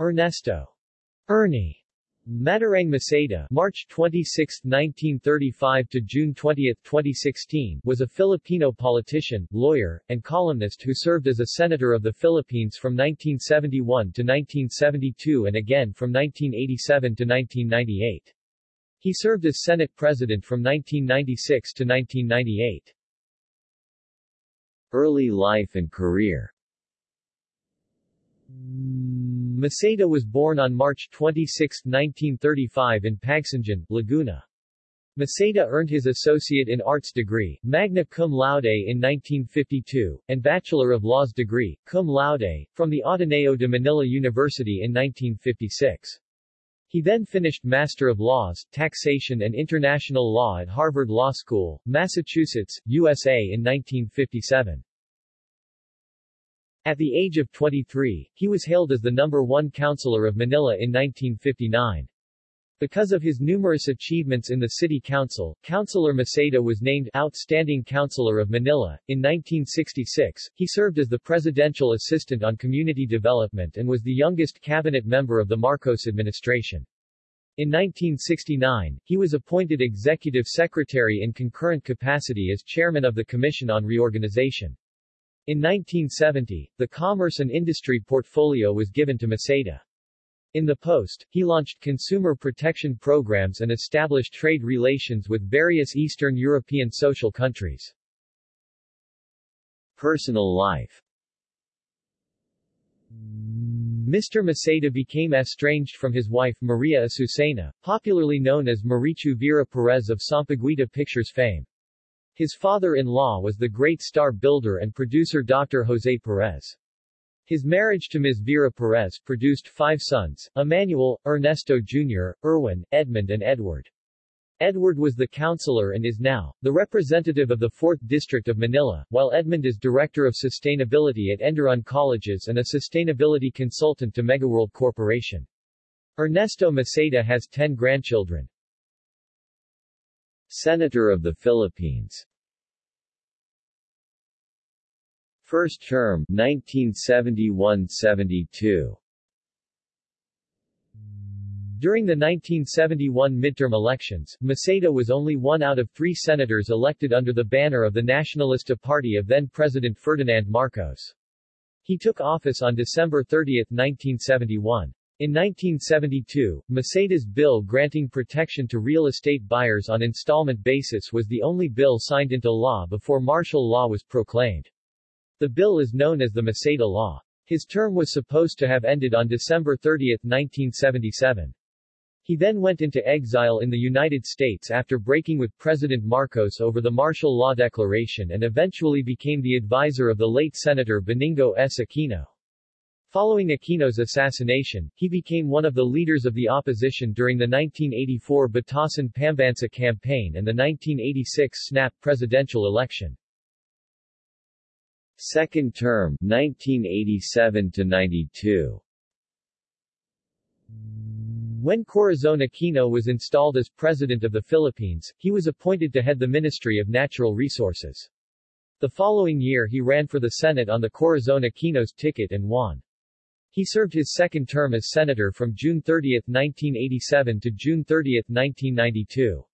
Ernesto Ernie Matarang Maceda March 26, 1935 to June 20, 2016 was a Filipino politician, lawyer, and columnist who served as a senator of the Philippines from 1971 to 1972 and again from 1987 to 1998. He served as Senate President from 1996 to 1998. Early life and career Maceda was born on March 26, 1935 in Pagsanjan, Laguna. Maceda earned his Associate in Arts degree, magna cum laude in 1952, and Bachelor of Laws degree, cum laude, from the Ateneo de Manila University in 1956. He then finished Master of Laws, Taxation and International Law at Harvard Law School, Massachusetts, USA in 1957. At the age of 23, he was hailed as the number one counselor of Manila in 1959. Because of his numerous achievements in the city council, Councilor Maceda was named Outstanding Councilor of Manila. In 1966, he served as the Presidential Assistant on Community Development and was the youngest cabinet member of the Marcos administration. In 1969, he was appointed Executive Secretary in concurrent capacity as Chairman of the Commission on Reorganization. In 1970, the Commerce and Industry portfolio was given to Maceda. In the post, he launched consumer protection programs and established trade relations with various Eastern European social countries. Personal life Mr. Maceda became estranged from his wife Maria Azucena, popularly known as Marichu Vera Perez of Sampaguita Pictures fame. His father-in-law was the great star builder and producer Dr. Jose Perez. His marriage to Ms. Vera Perez produced five sons, Emmanuel, Ernesto Jr., Erwin, Edmund and Edward. Edward was the councilor and is now, the representative of the 4th District of Manila, while Edmund is Director of Sustainability at Enderun Colleges and a sustainability consultant to Megaworld Corporation. Ernesto Maceda has 10 grandchildren. Senator of the Philippines First term 1971-72 During the 1971 midterm elections, Maceda was only one out of three senators elected under the banner of the Nacionalista Party of then-President Ferdinand Marcos. He took office on December 30, 1971. In 1972, Maceda's bill granting protection to real estate buyers on installment basis was the only bill signed into law before martial law was proclaimed. The bill is known as the Maceda Law. His term was supposed to have ended on December 30, 1977. He then went into exile in the United States after breaking with President Marcos over the martial law declaration and eventually became the advisor of the late Senator Benigno S. Aquino. Following Aquino's assassination, he became one of the leaders of the opposition during the 1984 Batasang Pambansa campaign and the 1986 snap presidential election. Second term 1987 to 92 When Corazon Aquino was installed as President of the Philippines, he was appointed to head the Ministry of Natural Resources. The following year he ran for the Senate on the Corazon Aquino's ticket and won. He served his second term as senator from June 30, 1987 to June 30, 1992.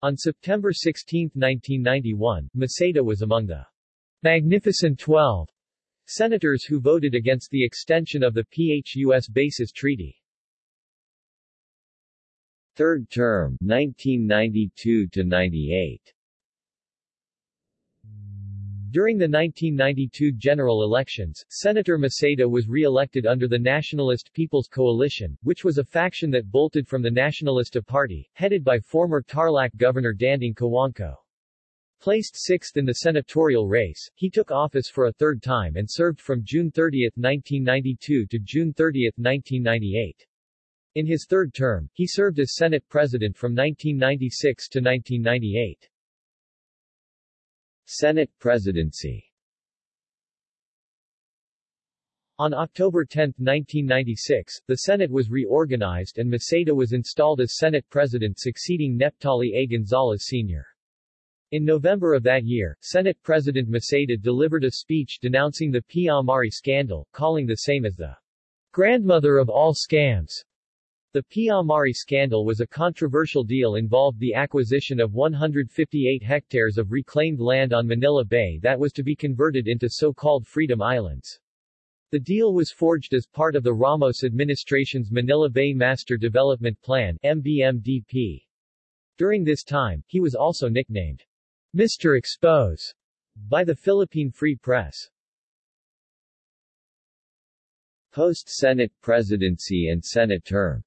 On September 16, 1991, Maceda was among the Magnificent Twelve senators who voted against the extension of the PHUS Bases Treaty. Third term 1992 to 98 during the 1992 general elections, Senator Maceda was re-elected under the Nationalist People's Coalition, which was a faction that bolted from the Nacionalista Party, headed by former Tarlac Governor Danding Cojuangco. Placed sixth in the senatorial race, he took office for a third time and served from June 30, 1992 to June 30, 1998. In his third term, he served as Senate President from 1996 to 1998. Senate presidency On October 10, 1996, the Senate was reorganized and Maceda was installed as Senate President succeeding Neptali A. Gonzalez Sr. In November of that year, Senate President Maceda delivered a speech denouncing the PEA-Amari scandal, calling the same as the grandmother of all scams. The PEA-Amari scandal was a controversial deal involved the acquisition of 158 hectares of reclaimed land on Manila Bay that was to be converted into so-called Freedom Islands. The deal was forged as part of the Ramos administration's Manila Bay Master Development Plan MBMDP. During this time, he was also nicknamed Mr. Expose by the Philippine Free Press. Post-Senate presidency and Senate term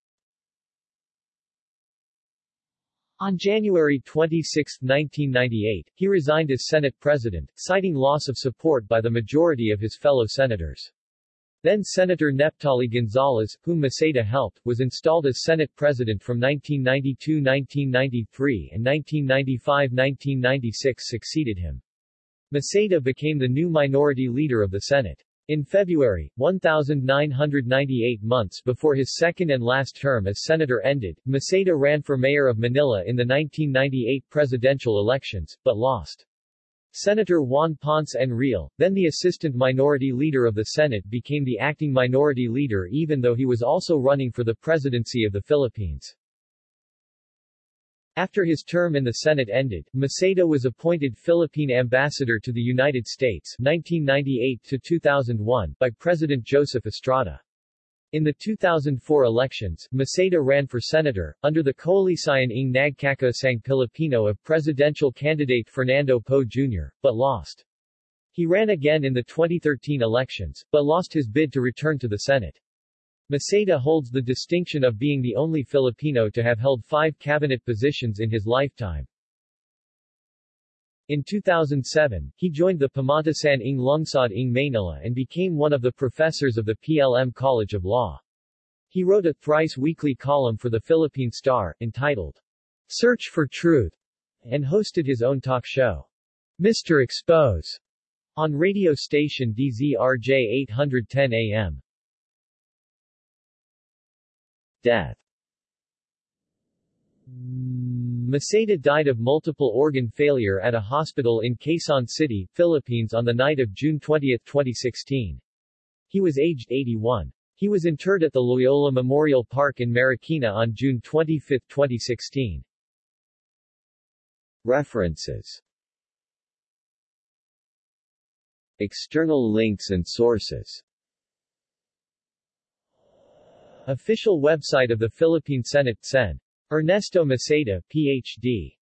On January 26, 1998, he resigned as Senate President, citing loss of support by the majority of his fellow senators. Then Senator Neptali Gonzales, whom Maceda helped, was installed as Senate President from 1992-1993 and 1995-1996 succeeded him. Maceda became the new minority leader of the Senate. In February, 1998 months before his second and last term as senator ended, Maceda ran for mayor of Manila in the 1998 presidential elections, but lost. Senator Juan Ponce Enrile, then the assistant minority leader of the Senate became the acting minority leader even though he was also running for the presidency of the Philippines. After his term in the Senate ended, Maceda was appointed Philippine ambassador to the United States 1998-2001 by President Joseph Estrada. In the 2004 elections, Maceda ran for senator, under the Koalisyon ng Nagkakaisang Pilipino of presidential candidate Fernando Poe Jr., but lost. He ran again in the 2013 elections, but lost his bid to return to the Senate. Maceda holds the distinction of being the only Filipino to have held five cabinet positions in his lifetime. In 2007, he joined the Pamantasan ng Lungsod ng Manila and became one of the professors of the PLM College of Law. He wrote a thrice-weekly column for the Philippine Star, entitled, Search for Truth, and hosted his own talk show, Mr. Expose, on radio station DZRJ 810 AM. Death Maceda died of multiple organ failure at a hospital in Quezon City, Philippines on the night of June 20, 2016. He was aged 81. He was interred at the Loyola Memorial Park in Marikina on June 25, 2016. References External links and sources Official website of the Philippine Senate Sen. Ernesto Maceda, Ph.D.